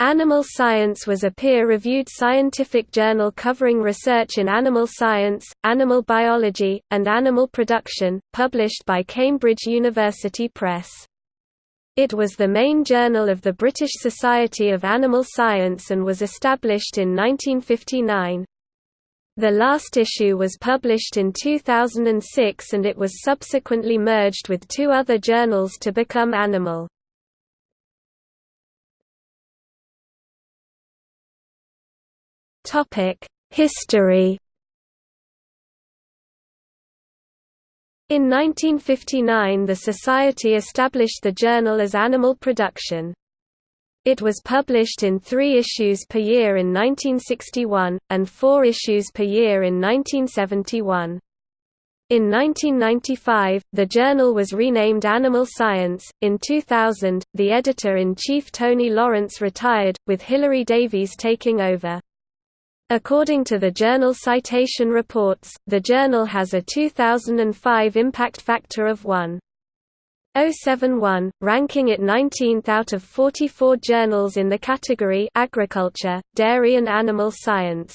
Animal Science was a peer-reviewed scientific journal covering research in animal science, animal biology, and animal production, published by Cambridge University Press. It was the main journal of the British Society of Animal Science and was established in 1959. The last issue was published in 2006 and it was subsequently merged with two other journals to become Animal. History In 1959 the Society established the journal as Animal Production. It was published in three issues per year in 1961, and four issues per year in 1971. In 1995, the journal was renamed Animal Science. In 2000, the editor in chief Tony Lawrence retired, with Hilary Davies taking over. According to the journal Citation Reports, the journal has a 2005 impact factor of 1.071, ranking it 19th out of 44 journals in the category Agriculture, Dairy and Animal Science.